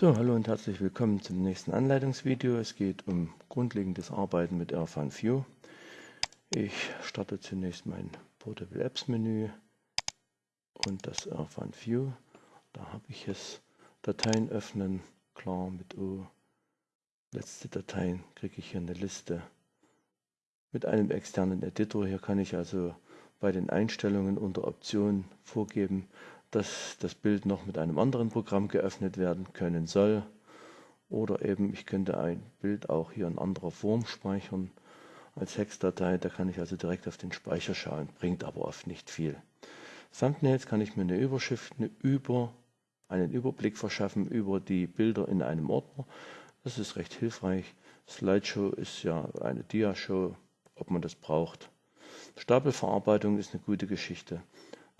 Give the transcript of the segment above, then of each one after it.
So, hallo und herzlich willkommen zum nächsten Anleitungsvideo. Es geht um grundlegendes Arbeiten mit Airfan View. Ich starte zunächst mein Portable Apps Menü und das Airfan View. Da habe ich es Dateien öffnen, klar mit O. Letzte Dateien kriege ich hier eine Liste mit einem externen Editor. Hier kann ich also bei den Einstellungen unter Optionen vorgeben, dass das Bild noch mit einem anderen Programm geöffnet werden können soll. Oder eben ich könnte ein Bild auch hier in anderer Form speichern als Hexdatei. Da kann ich also direkt auf den Speicher schauen, bringt aber oft nicht viel. Thumbnails kann ich mir eine Überschrift, eine über, einen Überblick verschaffen über die Bilder in einem Ordner. Das ist recht hilfreich. Slideshow ist ja eine Diashow, ob man das braucht. Stapelverarbeitung ist eine gute Geschichte.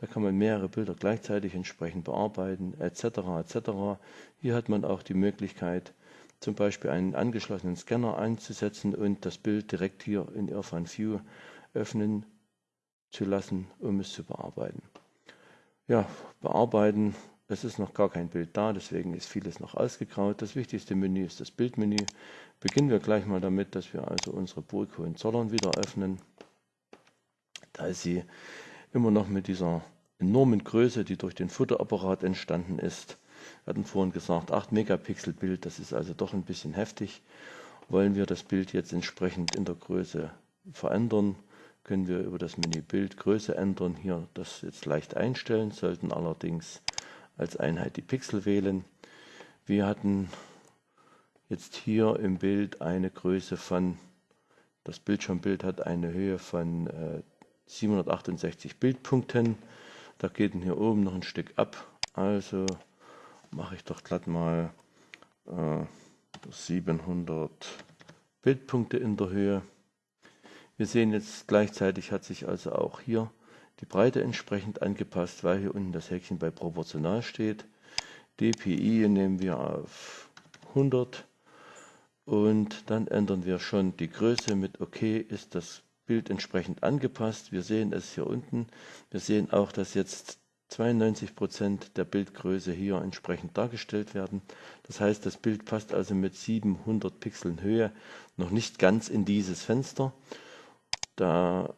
Da kann man mehrere Bilder gleichzeitig entsprechend bearbeiten, etc. etc. Hier hat man auch die Möglichkeit, zum Beispiel einen angeschlossenen Scanner einzusetzen und das Bild direkt hier in Irfan View öffnen zu lassen, um es zu bearbeiten. Ja, bearbeiten, es ist noch gar kein Bild da, deswegen ist vieles noch ausgegraut. Das wichtigste Menü ist das Bildmenü. Beginnen wir gleich mal damit, dass wir also unsere Burg Hohenzollern wieder öffnen. Da sie immer noch mit dieser enormen Größe, die durch den Fotoapparat entstanden ist. Wir hatten vorhin gesagt, 8 Megapixel Bild, das ist also doch ein bisschen heftig. Wollen wir das Bild jetzt entsprechend in der Größe verändern, können wir über das Menü Bild Größe ändern, hier das jetzt leicht einstellen, sollten allerdings als Einheit die Pixel wählen. Wir hatten jetzt hier im Bild eine Größe von, das Bildschirmbild hat eine Höhe von äh, 768 Bildpunkten. Da geht hier oben noch ein Stück ab. Also mache ich doch glatt mal äh, 700 Bildpunkte in der Höhe. Wir sehen jetzt gleichzeitig hat sich also auch hier die Breite entsprechend angepasst, weil hier unten das Häkchen bei proportional steht. DPI nehmen wir auf 100 und dann ändern wir schon die Größe mit OK ist das Bild entsprechend angepasst. Wir sehen es hier unten. Wir sehen auch, dass jetzt 92 Prozent der Bildgröße hier entsprechend dargestellt werden. Das heißt, das Bild passt also mit 700 Pixeln Höhe noch nicht ganz in dieses Fenster. Da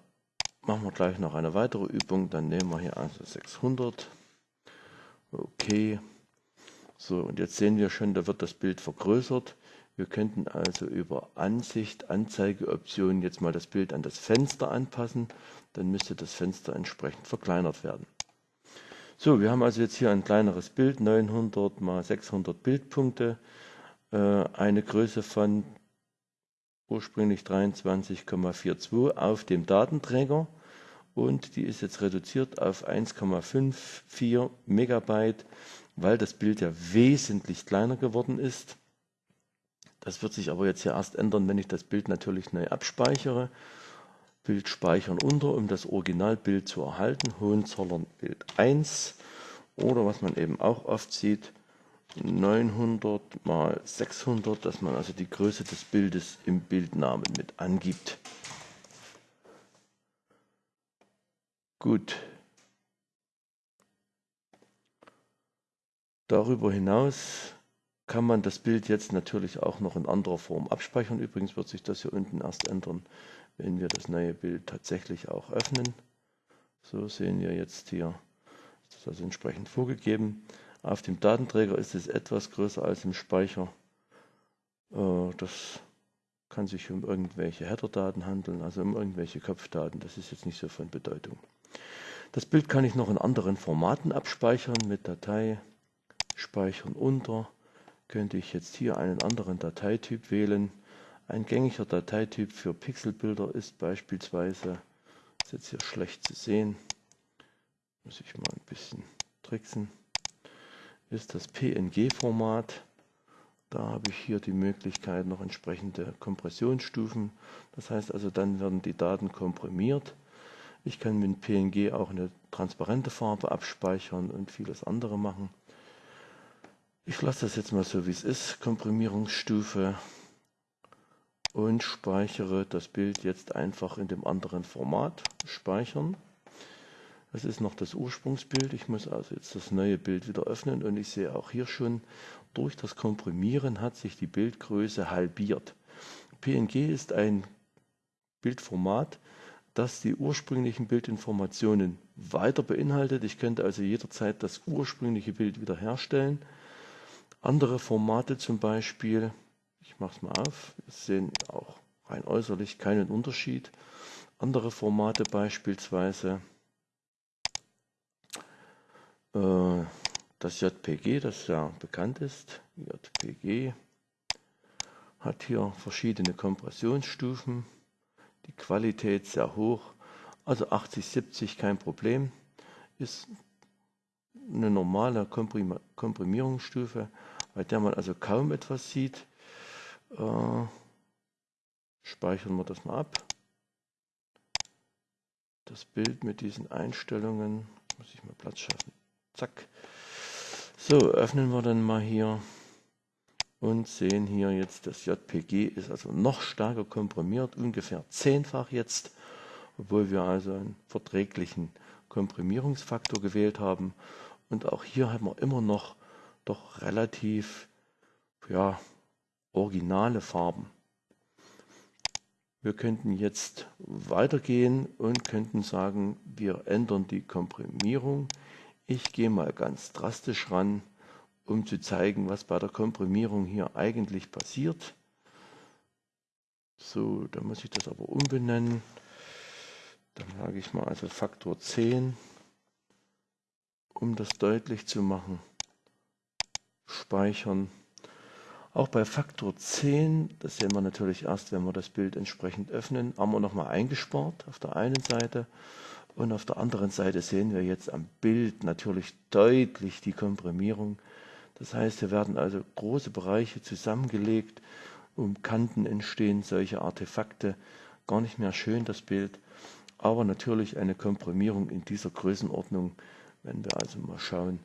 machen wir gleich noch eine weitere Übung. Dann nehmen wir hier also 600. Okay. So, und jetzt sehen wir schon, da wird das Bild vergrößert. Wir könnten also über Ansicht, Anzeigeoptionen jetzt mal das Bild an das Fenster anpassen. Dann müsste das Fenster entsprechend verkleinert werden. So, wir haben also jetzt hier ein kleineres Bild, 900 mal 600 Bildpunkte, äh, eine Größe von ursprünglich 23,42 auf dem Datenträger und die ist jetzt reduziert auf 1,54 Megabyte, weil das Bild ja wesentlich kleiner geworden ist. Das wird sich aber jetzt hier erst ändern, wenn ich das Bild natürlich neu abspeichere. Bild speichern unter, um das Originalbild zu erhalten. Hohenzollern Bild 1 oder was man eben auch oft sieht, 900 mal 600, dass man also die Größe des Bildes im Bildnamen mit angibt. Gut. Darüber hinaus kann man das Bild jetzt natürlich auch noch in anderer Form abspeichern. Übrigens wird sich das hier unten erst ändern, wenn wir das neue Bild tatsächlich auch öffnen. So sehen wir jetzt hier, ist das also entsprechend vorgegeben. Auf dem Datenträger ist es etwas größer als im Speicher. Äh, das kann sich um irgendwelche Header-Daten handeln, also um irgendwelche Kopfdaten. Das ist jetzt nicht so von Bedeutung. Das Bild kann ich noch in anderen Formaten abspeichern mit Datei, Speichern unter, könnte ich jetzt hier einen anderen Dateityp wählen. Ein gängiger Dateityp für Pixelbilder ist beispielsweise, ist jetzt hier schlecht zu sehen, muss ich mal ein bisschen tricksen, ist das PNG-Format. Da habe ich hier die Möglichkeit noch entsprechende Kompressionsstufen. Das heißt also, dann werden die Daten komprimiert. Ich kann mit PNG auch eine transparente Farbe abspeichern und vieles andere machen. Ich lasse das jetzt mal so wie es ist, Komprimierungsstufe und speichere das Bild jetzt einfach in dem anderen Format, speichern. Das ist noch das Ursprungsbild. Ich muss also jetzt das neue Bild wieder öffnen und ich sehe auch hier schon, durch das Komprimieren hat sich die Bildgröße halbiert. PNG ist ein Bildformat, das die ursprünglichen Bildinformationen weiter beinhaltet. Ich könnte also jederzeit das ursprüngliche Bild wiederherstellen. Andere Formate zum Beispiel, ich mache es mal auf, sehen auch rein äußerlich keinen Unterschied. Andere Formate beispielsweise äh, das JPG, das ja bekannt ist, JPG, hat hier verschiedene Kompressionsstufen, die Qualität sehr hoch, also 80, 70 kein Problem, ist eine normale Komprim Komprimierungsstufe, bei der man also kaum etwas sieht. Äh, speichern wir das mal ab. Das Bild mit diesen Einstellungen, muss ich mal Platz schaffen. Zack. So, öffnen wir dann mal hier und sehen hier jetzt, das JPG ist also noch stärker komprimiert, ungefähr zehnfach jetzt, obwohl wir also einen verträglichen Komprimierungsfaktor gewählt haben. Und auch hier haben wir immer noch doch relativ ja, originale Farben. Wir könnten jetzt weitergehen und könnten sagen, wir ändern die Komprimierung. Ich gehe mal ganz drastisch ran um zu zeigen, was bei der Komprimierung hier eigentlich passiert. So, da muss ich das aber umbenennen. Dann sage ich mal also Faktor 10, um das deutlich zu machen. Speichern. Auch bei Faktor 10, das sehen wir natürlich erst, wenn wir das Bild entsprechend öffnen, haben wir nochmal eingespart auf der einen Seite und auf der anderen Seite sehen wir jetzt am Bild natürlich deutlich die Komprimierung. Das heißt, hier werden also große Bereiche zusammengelegt, um Kanten entstehen solche Artefakte. Gar nicht mehr schön das Bild, aber natürlich eine Komprimierung in dieser Größenordnung, wenn wir also mal schauen,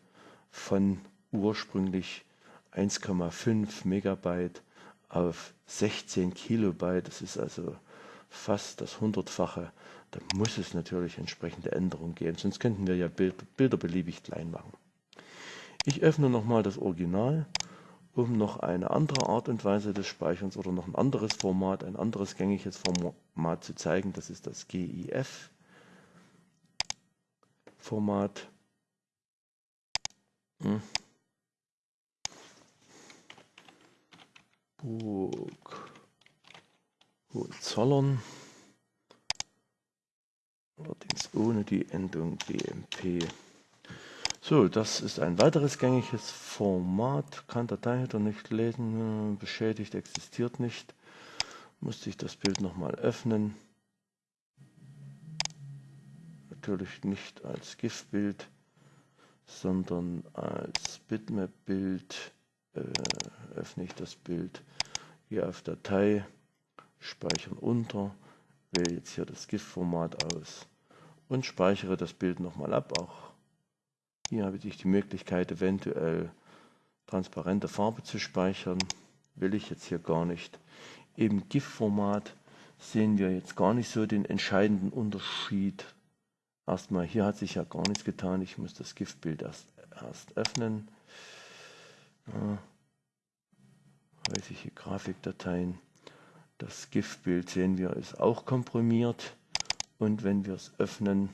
von ursprünglich 1,5 Megabyte auf 16 Kilobyte, das ist also fast das hundertfache, da muss es natürlich entsprechende Änderungen geben, sonst könnten wir ja Bilder beliebig klein machen. Ich öffne nochmal das Original, um noch eine andere Art und Weise des Speicherns oder noch ein anderes Format, ein anderes gängiges Format zu zeigen. Das ist das GIF Format. Hm. Burg Hohenzollern. Allerdings ohne die Endung BMP. So, das ist ein weiteres gängiges Format. Kann Dateiheader nicht lesen, beschädigt, existiert nicht. Musste ich das Bild nochmal öffnen. Natürlich nicht als GIF-Bild, sondern als Bitmap-Bild. Äh, öffne ich das Bild hier auf Datei, speichern unter, wähle jetzt hier das GIF-Format aus und speichere das Bild nochmal ab, auch hier habe ich die Möglichkeit, eventuell transparente Farbe zu speichern. Will ich jetzt hier gar nicht. Im GIF-Format sehen wir jetzt gar nicht so den entscheidenden Unterschied. Erstmal, hier hat sich ja gar nichts getan. Ich muss das GIF-Bild erst, erst öffnen. Ja. Häusliche Grafikdateien. Das GIF-Bild sehen wir ist auch komprimiert. Und wenn wir es öffnen,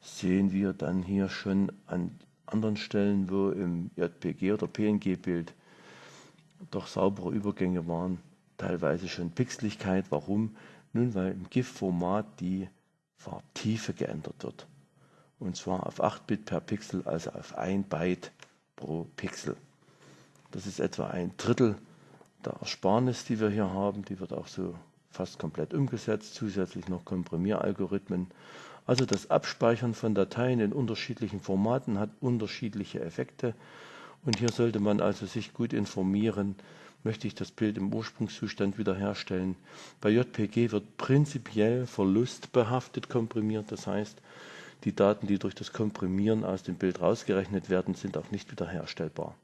sehen wir dann hier schon an anderen Stellen, wo im JPG oder PNG-Bild doch saubere Übergänge waren, teilweise schon Pixeligkeit. Warum? Nun, weil im GIF-Format die Farbtiefe geändert wird. Und zwar auf 8 Bit per Pixel, also auf 1 Byte pro Pixel. Das ist etwa ein Drittel der Ersparnis, die wir hier haben. Die wird auch so fast komplett umgesetzt. Zusätzlich noch Komprimieralgorithmen also das Abspeichern von Dateien in unterschiedlichen Formaten hat unterschiedliche Effekte und hier sollte man also sich gut informieren, möchte ich das Bild im Ursprungszustand wiederherstellen. Bei JPG wird prinzipiell verlustbehaftet komprimiert, das heißt, die Daten, die durch das Komprimieren aus dem Bild rausgerechnet werden, sind auch nicht wiederherstellbar.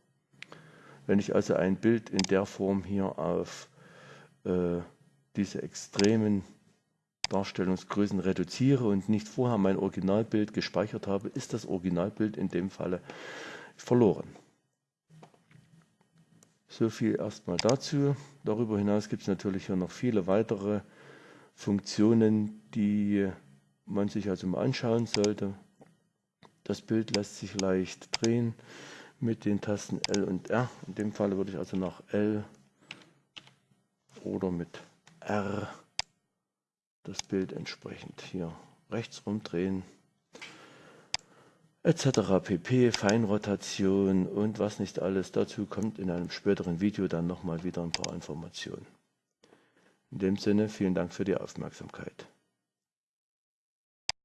Wenn ich also ein Bild in der Form hier auf äh, diese extremen Darstellungsgrößen reduziere und nicht vorher mein Originalbild gespeichert habe, ist das Originalbild in dem Falle verloren. So viel erstmal dazu. Darüber hinaus gibt es natürlich hier noch viele weitere Funktionen, die man sich also mal anschauen sollte. Das Bild lässt sich leicht drehen mit den Tasten L und R. In dem Fall würde ich also nach L oder mit R das Bild entsprechend hier rechts rumdrehen etc. pp, Feinrotation und was nicht alles. Dazu kommt in einem späteren Video dann nochmal wieder ein paar Informationen. In dem Sinne, vielen Dank für die Aufmerksamkeit.